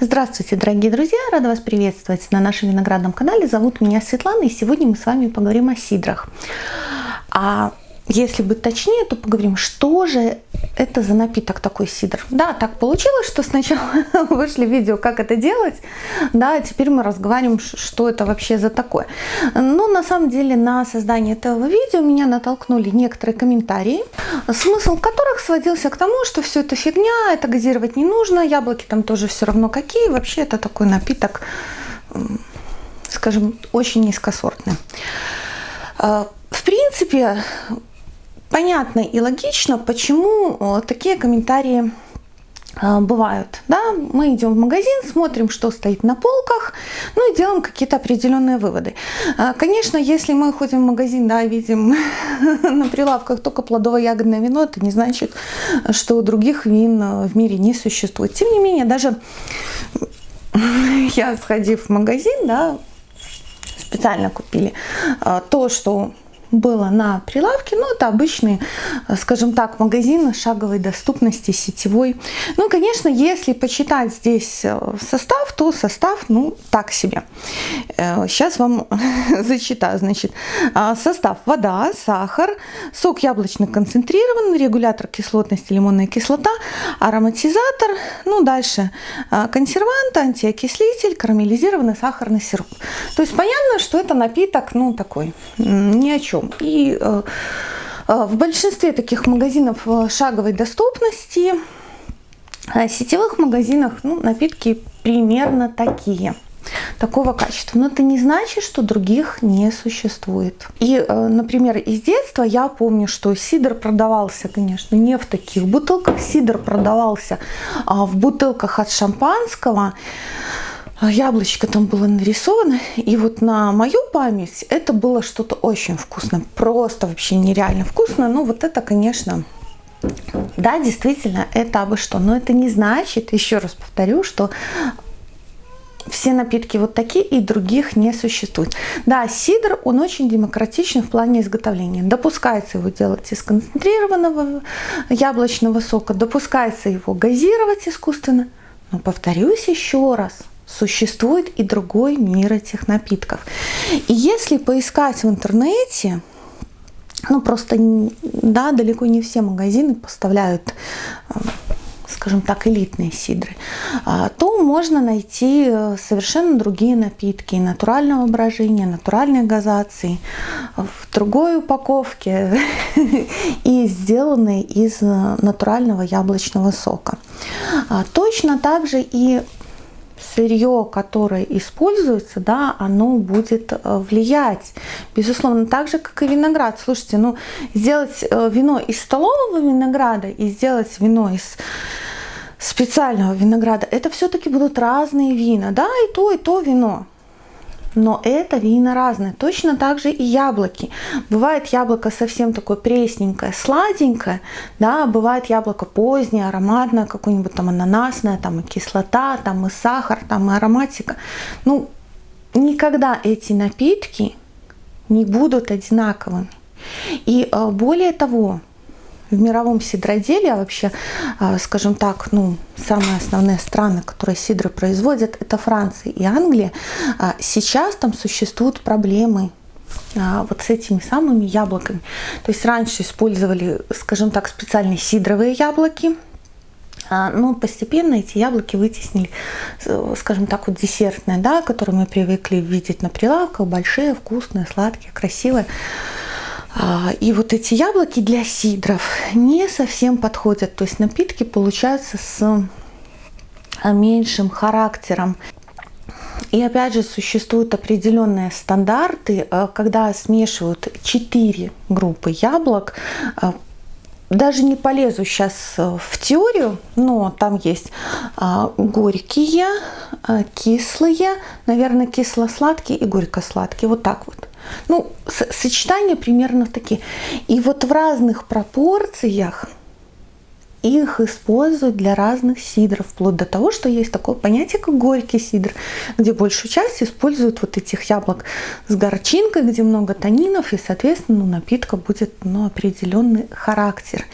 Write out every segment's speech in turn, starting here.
Здравствуйте, дорогие друзья! Рада вас приветствовать на нашем виноградном канале. Зовут меня Светлана, и сегодня мы с вами поговорим о сидрах. А если быть точнее, то поговорим, что же это за напиток такой сидр. Да, так получилось, что сначала вышли видео, как это делать, да, теперь мы разговариваем, что это вообще за такое. Но на самом деле на создание этого видео меня натолкнули некоторые комментарии, смысл которых сводился к тому, что все это фигня, это газировать не нужно, яблоки там тоже все равно какие, вообще это такой напиток, скажем, очень низкосортный. А, в принципе, понятно и логично, почему э, такие комментарии э, бывают. Да? Мы идем в магазин, смотрим, что стоит на полках, ну и делаем какие-то определенные выводы. Э, конечно, если мы ходим в магазин, да, видим на прилавках только плодово-ягодное вино, это не значит, что других вин в мире не существует. Тем не менее, даже я, сходив в магазин, да, специально купили то, что было на прилавке, ну это обычный, э, скажем так, магазин шаговой доступности сетевой. Ну, конечно, если почитать здесь э, состав, то состав, ну, так себе. Сейчас э, вам зачитаю, значит, состав вода, сахар, сок яблочный концентрированный, регулятор кислотности, лимонная кислота, ароматизатор, ну, дальше консервант, антиокислитель, карамелизированный сахарный сироп. То есть понятно, что это напиток, ну, такой, ни о чем чем. И э, э, в большинстве таких магазинов э, шаговой доступности, сетевых магазинах, ну, напитки примерно такие такого качества. Но это не значит, что других не существует. И, например, из детства я помню, что сидр продавался, конечно, не в таких бутылках. Сидр продавался а в бутылках от шампанского. А, яблочко там было нарисовано. И вот на мою память это было что-то очень вкусное. Просто вообще нереально вкусно. Но вот это, конечно, да, действительно, это абы что. Но это не значит, еще раз повторю, что все напитки вот такие и других не существует. Да, сидр, он очень демократичен в плане изготовления. Допускается его делать из концентрированного яблочного сока, допускается его газировать искусственно. Но повторюсь еще раз, существует и другой мир этих напитков. И если поискать в интернете, ну просто, да, далеко не все магазины поставляют э, скажем так, элитные сидры, а, то можно найти э, совершенно другие напитки натурального брожения, натуральной газации в другой упаковке и сделанные из э, натурального яблочного сока. А, точно так же и сырье, которое используется, да, оно будет э, влиять. Безусловно, так же, как и виноград. Слушайте, ну, сделать э, вино из столового винограда и сделать вино из специального винограда, это все-таки будут разные вина, да, и то, и то вино но это вина разные. Точно так же и яблоки. Бывает яблоко совсем такое пресненькое, сладенькое, да, бывает яблоко позднее, ароматное, какое-нибудь там ананасное, там и кислота, там и сахар, там и ароматика. Ну, никогда эти напитки не будут одинаковыми. И э, более того, в мировом сидроделии, а вообще, а, скажем так, ну, самые основные страны, которые сидры производят, это Франция и Англия. А, сейчас там существуют проблемы а, вот с этими самыми яблоками. То есть раньше использовали, скажем так, специальные сидровые яблоки, но постепенно эти яблоки вытеснили, скажем так, вот десертные, да, которые мы привыкли видеть на прилавках, большие, вкусные, сладкие, красивые. А, и вот эти яблоки для сидров не совсем подходят. То есть напитки получаются с а, меньшим характером. И опять же существуют определенные стандарты, а, когда смешивают 4 группы яблок. Даже не полезу сейчас в теорию, но там есть горькие, кислые, наверное, кисло-сладкие и горько-сладкие. Вот так вот. Ну, сочетания примерно такие. И вот в разных пропорциях их используют для разных сидров, вплоть до того, что есть такое понятие, как горький сидр, где большую часть используют вот этих яблок с горчинкой, где много танинов, и, соответственно, у напитка будет ну, определенный характер.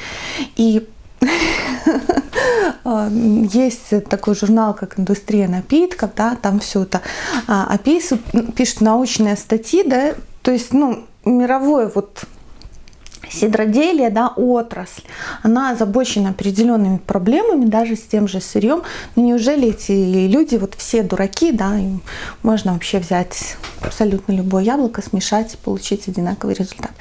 И Есть такой журнал, как «Индустрия напитков», да, там все это а, описывают, пишут научные статьи, да, то есть, ну, мировой вот сидроделие, да, отрасль, она озабочена определенными проблемами, даже с тем же сырьем. Но неужели эти люди, вот все дураки, да, им можно вообще взять абсолютно любое яблоко, смешать и получить одинаковый результат?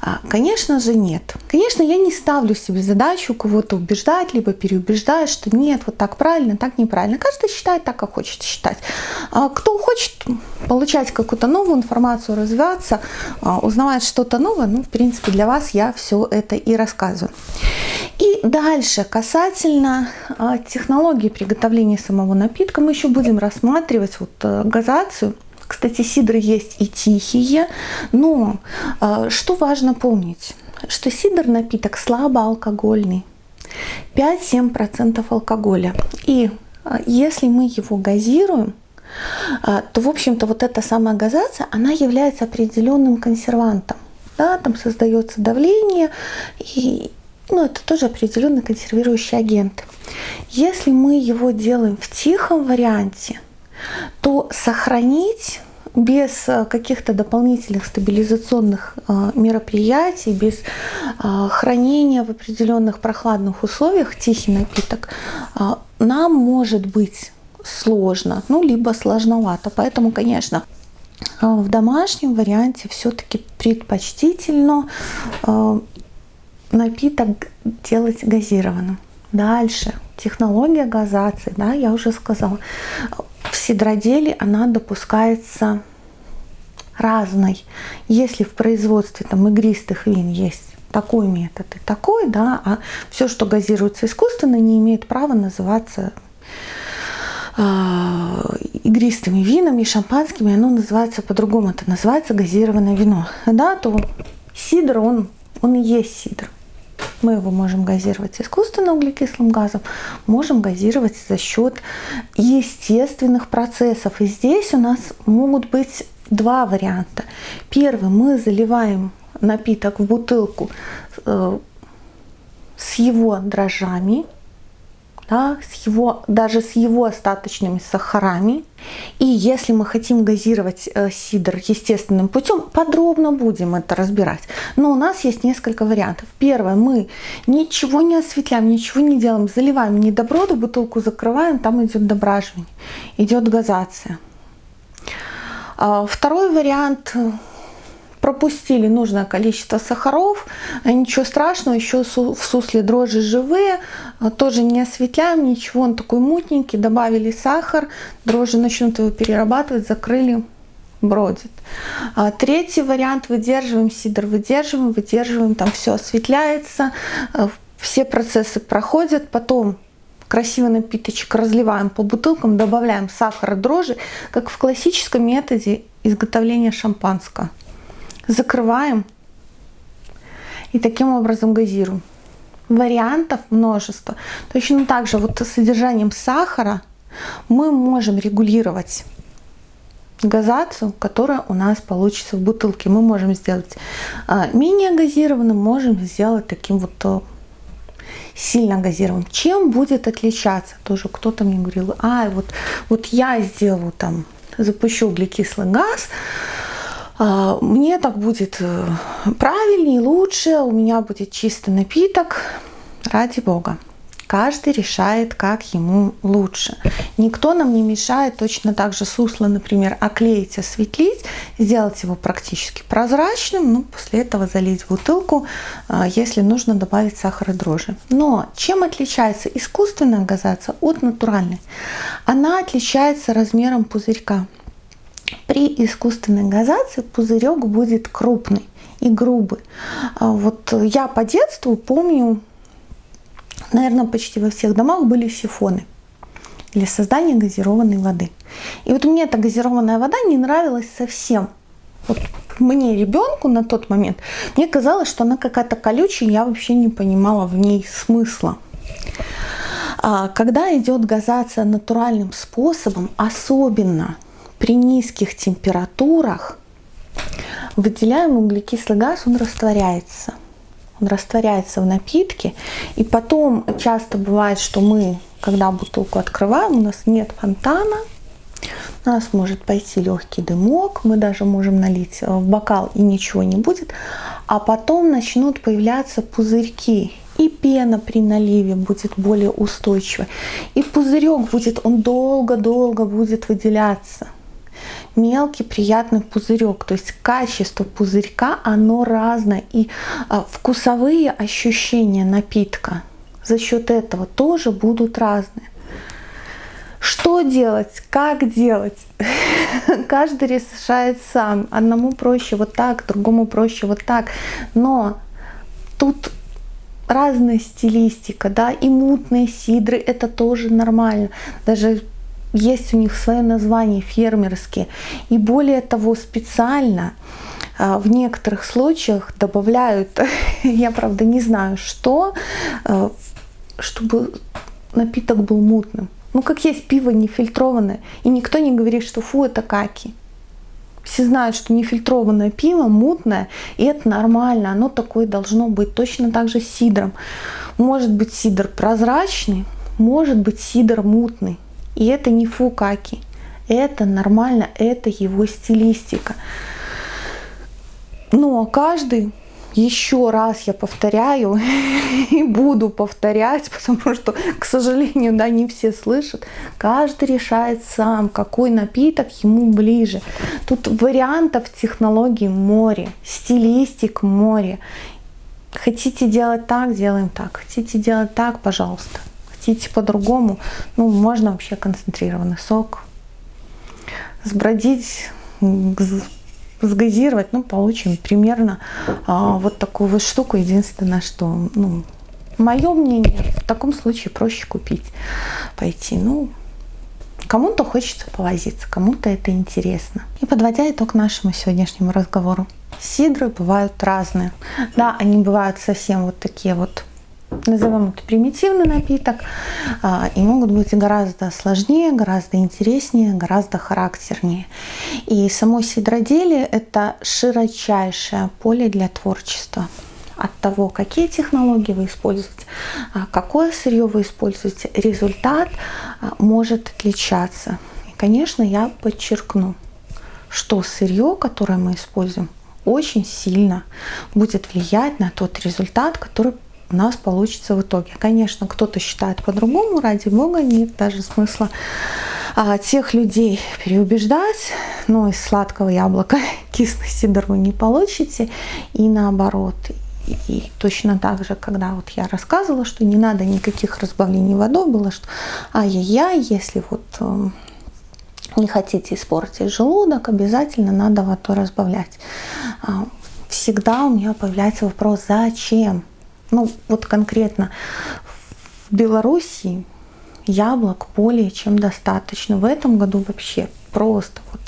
А, конечно же нет. Конечно, я не ставлю себе задачу кого-то убеждать, либо переубеждать, что нет, вот так правильно, так неправильно. Каждый считает так, как хочет считать. А кто хочет получать какую-то новую информацию, развиваться, а, узнавать что-то новое, ну, в принципе, для вас я все это и рассказываю. И дальше, касательно а, технологии приготовления самого напитка, мы еще будем рассматривать вот э, газацию. Кстати, сидры есть и тихие, но а, что важно помнить, что сидр напиток слабоалкогольный, 5-7% алкоголя. И а, если мы его газируем, то, в общем-то, вот эта самая газация, она является определенным консервантом да, там создается давление, и ну, это тоже определенный консервирующий агент. Если мы его делаем в тихом варианте, то сохранить без э, каких-то дополнительных стабилизационных э, мероприятий, без э, хранения в определенных прохладных условиях тихий напиток, нам может быть сложно, ну, либо сложновато. Поэтому, конечно, в домашнем варианте все-таки предпочтительно а, напиток делать газированным. Дальше. Технология газации, да, я уже сказала. В сидроделе она допускается разной. Если в производстве там игристых вин есть такой метод и такой, да, а все, что газируется искусственно, не имеет права называться а, игристыми винами, шампанскими, оно называется по-другому, это называется газированное вино. Да, то сидр, он, он и есть сидр. Мы его можем газировать искусственно углекислым газом, можем газировать за счет естественных процессов. И здесь у нас могут быть два варианта. Первый, мы заливаем напиток в бутылку э, с его дрожжами, да, с его, даже с его остаточными сахарами. И если мы хотим газировать э, сидр естественным путем, подробно будем это разбирать. Но у нас есть несколько вариантов. Первое, мы ничего не осветляем, ничего не делаем, заливаем недоброду, бутылку закрываем, там идет дображивание, идет газация. А, второй вариант пропустили нужное количество сахаров, э, ничего страшного, еще в сусле дрожжи живые, э, тоже не осветляем, ничего, он такой мутненький, добавили сахар, дрожжи начнут его перерабатывать, закрыли, бродит. А третий вариант, выдерживаем сидр, выдерживаем, выдерживаем, там все осветляется, э, все процессы проходят, потом красивый напиточек разливаем по бутылкам, добавляем сахар и дрожжи, как в классическом методе изготовления шампанского закрываем и таким образом газируем. Вариантов множество. Точно так же вот с содержанием сахара мы можем регулировать газацию, которая у нас получится в бутылке. Мы можем сделать а, менее газированным, можем сделать таким вот а, сильно газированным. Чем будет отличаться? Тоже кто-то мне говорил, а вот, вот я сделаю там, запущу углекислый газ, мне так будет э, правильнее, лучше, у меня будет чистый напиток, ради бога. Каждый решает, как ему лучше. Никто нам не мешает точно так же сусло, например, оклеить, осветлить, сделать его практически прозрачным, ну, после этого залить в бутылку, а, если нужно добавить сахар и дрожжи. Но чем отличается искусственная газация от натуральной? Она отличается размером пузырька. При искусственной газации пузырек будет крупный и грубый. А вот я по детству помню, наверное, почти во всех домах были сифоны для создания газированной воды. И вот мне эта газированная вода не нравилась совсем. Вот мне, ребенку на тот момент, мне казалось, что она какая-то колючая, я вообще не понимала в ней смысла. А когда идет газация натуральным способом, особенно при низких температурах выделяемый углекислый газ, он растворяется. он растворяется в напитке. И потом часто бывает, что мы, когда бутылку открываем, у нас нет фонтана, у нас может пойти легкий дымок, мы даже можем налить в бокал и ничего не будет, а потом начнут появляться пузырьки, и пена при наливе будет более устойчивой, и пузырек будет, он долго-долго будет выделяться мелкий приятный пузырек. То есть качество пузырька, оно разное. И а, вкусовые ощущения напитка за счет этого тоже будут разные. Что делать? Как делать? Каждый решает сам. Одному проще вот так, другому проще вот так. Но тут разная стилистика, да, и мутные сидры, это тоже нормально. Даже есть у них свое название фермерские. И более того, специально а, в некоторых случаях добавляют, я правда не знаю что, а, чтобы напиток был мутным. Ну как есть пиво нефильтрованное, и никто не говорит, что фу, это каки. Все знают, что нефильтрованное пиво мутное, и это нормально, оно такое должно быть. Точно так же с сидром. Может быть сидр прозрачный, может быть сидр мутный. И это не фукаки. Это нормально, это его стилистика. Но каждый, еще раз я повторяю и буду повторять, потому что, к сожалению, да, не все слышат. Каждый решает сам, какой напиток ему ближе. Тут вариантов технологий море, стилистик море. Хотите делать так, делаем так. Хотите делать так, пожалуйста хотите по-другому, ну, можно вообще концентрированный сок. Сбродить, сгазировать, ну, получим примерно а, вот такую вот штуку. Единственное, что, ну, мое мнение, в таком случае проще купить, пойти. Ну, кому-то хочется повозиться, кому-то это интересно. И подводя итог нашему сегодняшнему разговору. Сидры бывают разные. Да, они бывают совсем вот такие вот назовем это примитивный напиток, а, и могут быть гораздо сложнее, гораздо интереснее, гораздо характернее. И само сидроделие – это широчайшее поле для творчества. От того, какие технологии вы используете, а, какое сырье вы используете, результат а, может отличаться. И, конечно, я подчеркну, что сырье, которое мы используем, очень сильно будет влиять на тот результат, который у нас получится в итоге. Конечно, кто-то считает по-другому, ради бога, нет даже смысла а, тех людей переубеждать, но из сладкого яблока кислый сидр вы не получите, и наоборот. И, точно так же, когда вот я рассказывала, что не надо никаких разбавлений водой, было, что ай-яй-яй, если вот э, не хотите испортить желудок, обязательно надо водой разбавлять. А, всегда у меня появляется вопрос, зачем? Ну, вот конкретно в Белоруссии яблок более чем достаточно. В этом году вообще просто вот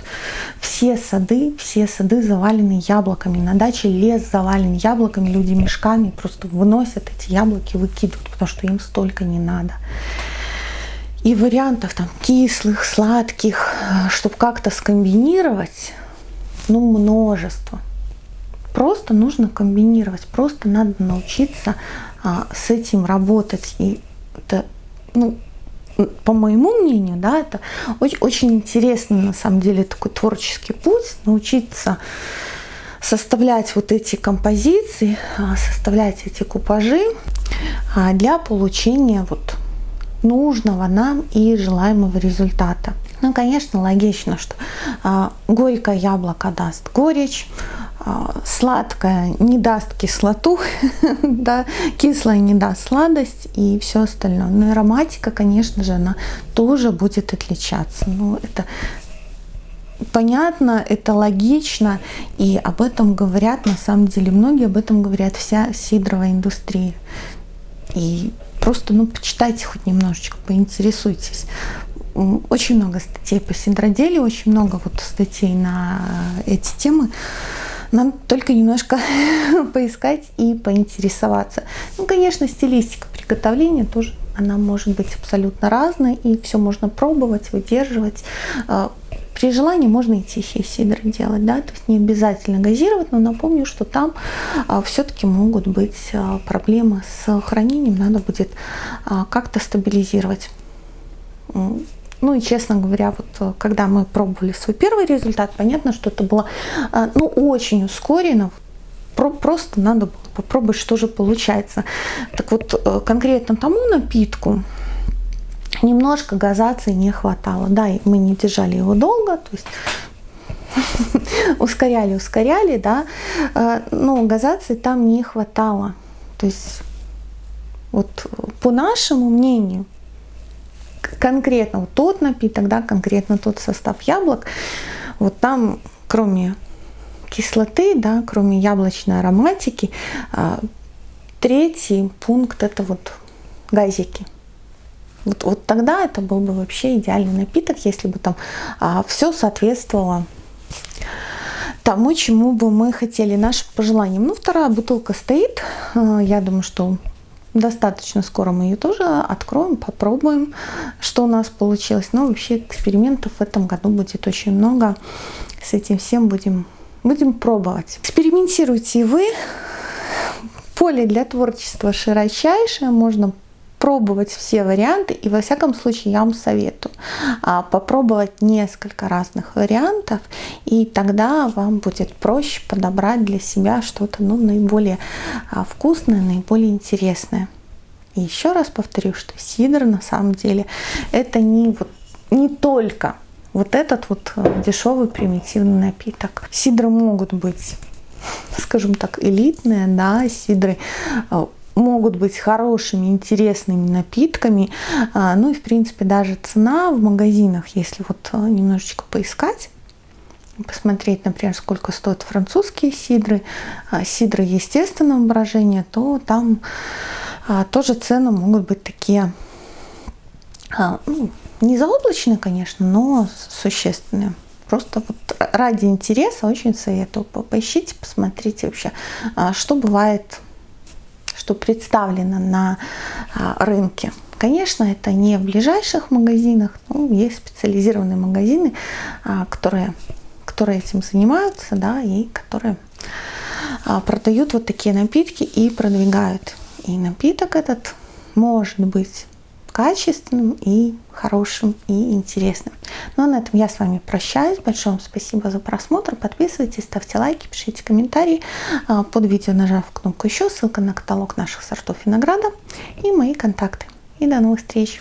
все сады, все сады завалены яблоками. На даче лес завален яблоками, люди мешками просто выносят эти яблоки, выкидывают, потому что им столько не надо. И вариантов там кислых, сладких, чтобы как-то скомбинировать, ну, множество. Просто нужно комбинировать, просто надо научиться а, с этим работать. И это, ну, по моему мнению, да, это очень, очень интересно, на самом деле, такой творческий путь, научиться составлять вот эти композиции, а, составлять эти купажи а, для получения вот нужного нам и желаемого результата. Ну, конечно, логично, что а, горькое яблоко даст горечь, сладкое не даст кислоту, да, кислое не даст сладость и все остальное. Но ароматика, конечно же, она тоже будет отличаться. Ну, это понятно, это логично, и об этом говорят, на самом деле, многие об этом говорят, вся сидровая индустрия. И просто, ну, почитайте хоть немножечко, поинтересуйтесь. Очень много статей по сидроделию, очень много вот статей на эти темы. Нам только немножко поискать и поинтересоваться. Ну, конечно, стилистика приготовления тоже она может быть абсолютно разной, и все можно пробовать, выдерживать. А, При желании можно и тихие сидры делать, да, то есть не обязательно газировать, но напомню, что там а, все-таки могут быть а, проблемы с хранением, надо будет а, как-то стабилизировать. Ну и честно говоря, вот когда мы пробовали свой первый результат, понятно, что это было ну, очень ускорено, просто надо было попробовать, что же получается. Так вот, э, конкретно тому напитку немножко газации не хватало. Да, мы не держали его долго, то есть ускоряли, ускоряли, да, э, но газации там не хватало. То есть вот по нашему мнению, конкретно вот тот напиток, да, конкретно тот состав яблок, вот там кроме кислоты, да, кроме яблочной ароматики, э, третий пункт это вот газики. Вот, вот тогда это был бы вообще идеальный напиток, если бы там а, все соответствовало тому, чему бы мы хотели, нашим пожеланиям. Ну, вторая бутылка стоит. А, я думаю, что достаточно скоро мы ее тоже откроем, попробуем, что у нас получилось. Но вообще экспериментов в этом году будет очень много. С этим всем будем, будем пробовать. Экспериментируйте вы. Поле для творчества широчайшее. Можно пробовать все варианты, и во всяком случае я вам советую а, попробовать несколько разных вариантов, и тогда вам будет проще подобрать для себя что-то ну, наиболее а, вкусное, наиболее интересное. И еще раз повторю, что сидр на самом деле это не, вот, не только вот этот вот а, дешевый примитивный напиток. Сидры могут быть скажем так, элитные, да, сидры могут быть хорошими, интересными напитками. А, ну и, в принципе, даже цена в магазинах, если вот а, немножечко поискать, посмотреть, например, сколько стоят французские сидры, а, сидры естественного брожения, то там тоже цены могут быть такие, ну, не заоблачные, конечно, но существенные. Просто вот ради интереса очень советую. Поищите, посмотрите вообще, что бывает что представлено на а, рынке. Конечно, это не в ближайших магазинах, но есть специализированные магазины, а, которые, которые этим занимаются, да, и которые а, продают вот такие напитки и продвигают. И напиток этот может быть качественным и хорошим и интересным. Ну а на этом я с вами прощаюсь. Большое вам спасибо за просмотр. Подписывайтесь, ставьте лайки, пишите комментарии. А, под видео нажав кнопку еще, ссылка на каталог наших сортов винограда и мои контакты. И до новых встреч!